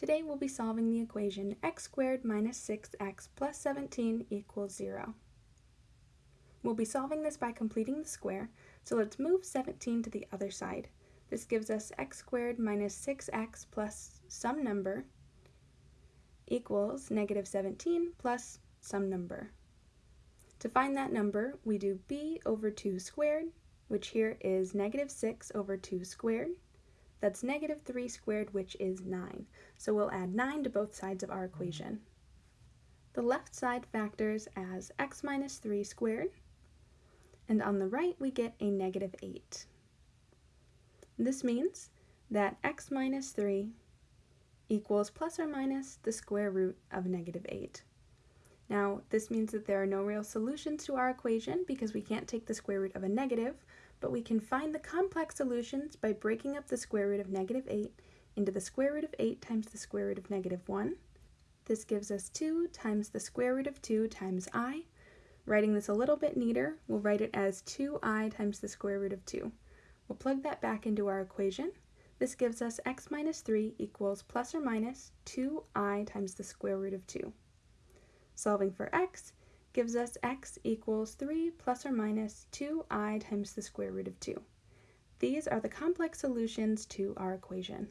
Today we'll be solving the equation x squared minus 6x plus 17 equals 0. We'll be solving this by completing the square, so let's move 17 to the other side. This gives us x squared minus 6x plus some number equals negative 17 plus some number. To find that number, we do b over 2 squared, which here is negative 6 over 2 squared, that's negative 3 squared, which is 9. So we'll add 9 to both sides of our equation. The left side factors as x minus 3 squared, and on the right we get a negative 8. This means that x minus 3 equals plus or minus the square root of negative 8. Now, this means that there are no real solutions to our equation because we can't take the square root of a negative, but we can find the complex solutions by breaking up the square root of negative 8 into the square root of 8 times the square root of negative 1. This gives us 2 times the square root of 2 times i. Writing this a little bit neater, we'll write it as 2i times the square root of 2. We'll plug that back into our equation. This gives us x minus 3 equals plus or minus 2i times the square root of 2. Solving for x, gives us x equals 3 plus or minus 2i times the square root of 2. These are the complex solutions to our equation.